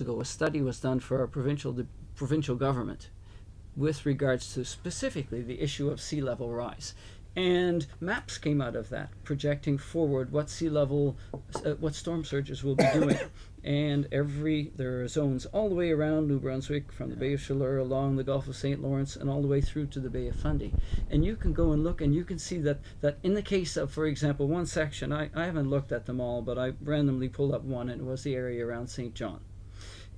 ago, a study was done for our provincial provincial government with regards to specifically the issue of sea level rise. And maps came out of that, projecting forward what sea level, uh, what storm surges will be doing. and every, there are zones all the way around New Brunswick, from the Bay of Chaleur along the Gulf of St. Lawrence, and all the way through to the Bay of Fundy. And you can go and look, and you can see that, that in the case of, for example, one section, I, I haven't looked at them all, but I randomly pulled up one, and it was the area around Saint John.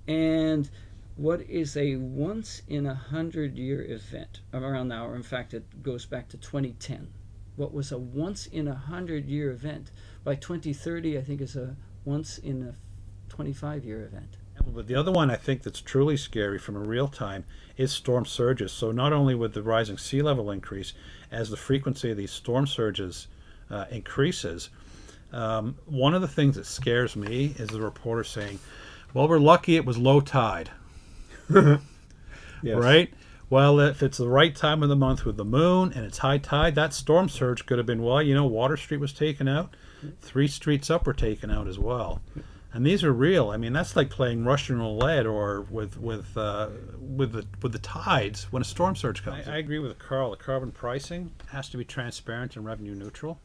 And what is a once in a hundred year event around now, in fact, it goes back to 2010. What was a once in a hundred year event by 2030, I think, is a once in a 25 year event. But the other one I think that's truly scary from a real time is storm surges. So not only with the rising sea level increase, as the frequency of these storm surges uh, increases, um, one of the things that scares me is the reporter saying, "Well, we're lucky it was low tide." yes. Right? Well, if it's the right time of the month with the moon and it's high tide, that storm surge could have been, well, you know, Water Street was taken out. Three streets up were taken out as well. And these are real. I mean, that's like playing Russian roulette or with with uh, with the with the tides when a storm surge comes. I, I agree with Carl. The carbon pricing has to be transparent and revenue neutral,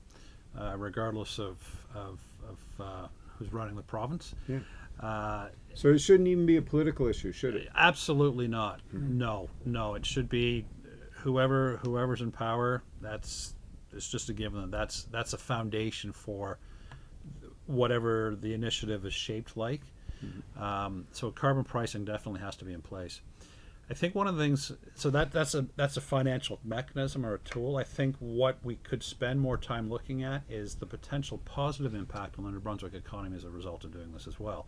uh, regardless of of, of uh, who's running the province. Yeah. Uh, so it shouldn't even be a political issue, should it? Absolutely not. Mm-hmm. No, no. It should be whoever whoever's in power. That's it's just a given. That's that's a foundation for whatever the initiative is shaped like. Mm-hmm. Um, so carbon pricing definitely has to be in place. I think one of the things so that that's a that's a financial mechanism or a tool. I think what we could spend more time looking at is the potential positive impact on the New Brunswick economy as a result of doing this as well.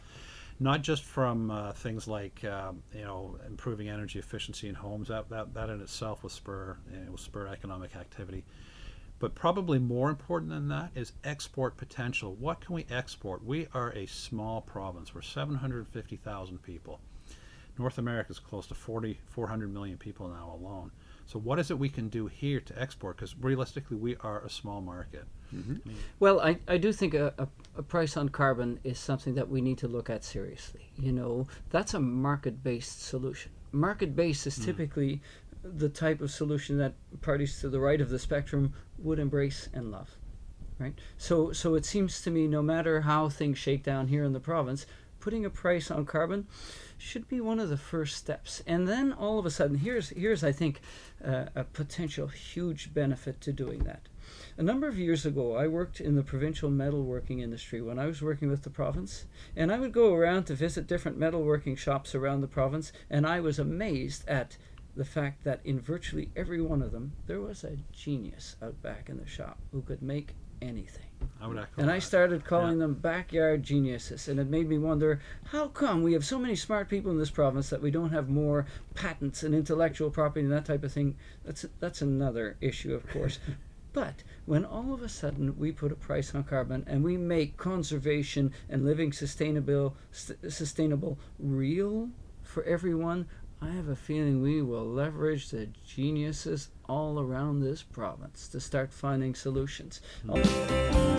Not just from uh, things like um, you know improving energy efficiency in homes that that, that in itself will spur you know, will spur economic activity, but probably more important than that is export potential. What can we export? We are a small province. We're 750,000 people North America is close to 40, 400 million people now alone. So what is it we can do here to export? Because realistically, we are a small market. Mm-hmm. I mean, well, I, I do think a, a, a, price on carbon is something that we need to look at seriously. You know, that's a market-based solution. Market-based is mm. typically the type of solution that parties to the right of the spectrum would embrace and love. Right? So, so it seems to me, no matter how things shake down here in the province, putting a price on carbon should be one of the first steps. And then all of a sudden, here's, here's I think, uh, a potential huge benefit to doing that. A number of years ago, I worked in the provincial metalworking industry when I was working with the province, and I would go around to visit different metalworking shops around the province, and I was amazed at the fact that in virtually every one of them, there was a genius out back in the shop who could make anything. I would echo and that. I started calling yeah. them backyard geniuses, and it made me wonder how come we have so many smart people in this province that we don't have more patents and intellectual property and that type of thing. That's that's another issue, of course. but when all of a sudden we put a price on carbon and we make conservation and living sustainable st sustainable real for everyone, I have a feeling we will leverage the geniuses all around this province to start finding solutions. Mm -hmm.